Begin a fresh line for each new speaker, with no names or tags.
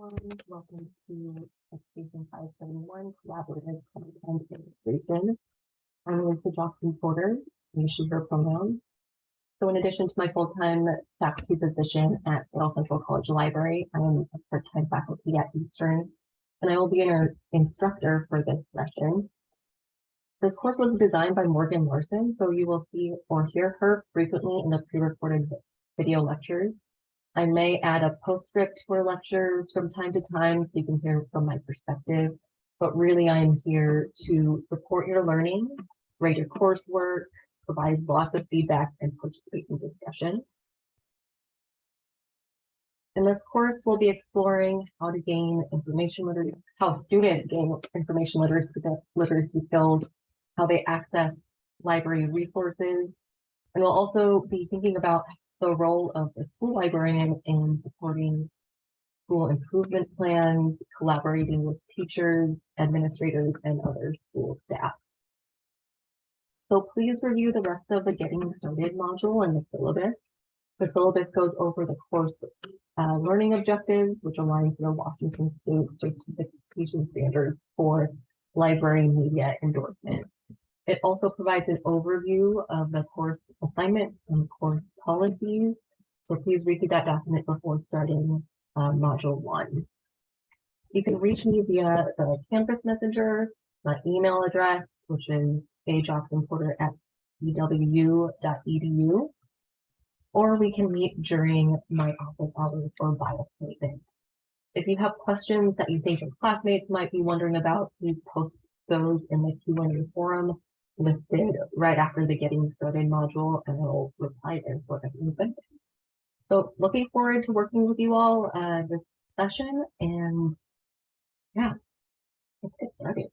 Welcome to Education 571 Collaborative Content Integration. I'm Lisa Johnson Porter, and she, her pronouns. So in addition to my full-time faculty position at Seattle Central College Library, I am a part-time faculty at Eastern, and I will be an instructor for this session. This course was designed by Morgan Larson, so you will see or hear her frequently in the pre-recorded video lectures. I may add a postscript to our lectures from time to time so you can hear from my perspective, but really I'm here to support your learning, grade your coursework, provide lots of feedback and participate in discussion. In this course, we'll be exploring how to gain information literacy, how students gain information literacy, literacy skills, how they access library resources, and we'll also be thinking about the role of the school librarian in supporting school improvement plans, collaborating with teachers, administrators, and other school staff. So please review the rest of the Getting Started module and the syllabus. The syllabus goes over the course uh, learning objectives, which align to the Washington State certification standards for library media endorsement. It also provides an overview of the course assignment and course policies. So please read that document before starting uh, module one. You can reach me via the Canvas Messenger, my email address, which is ajocksonporter at ewu.edu, or we can meet during my office hours or by appointment. If you have questions that you think your classmates might be wondering about, please post those in the Q&A forum listed right after the getting started module and I'll reply there for everyone. So looking forward to working with you all uh, this session and yeah, let's get started.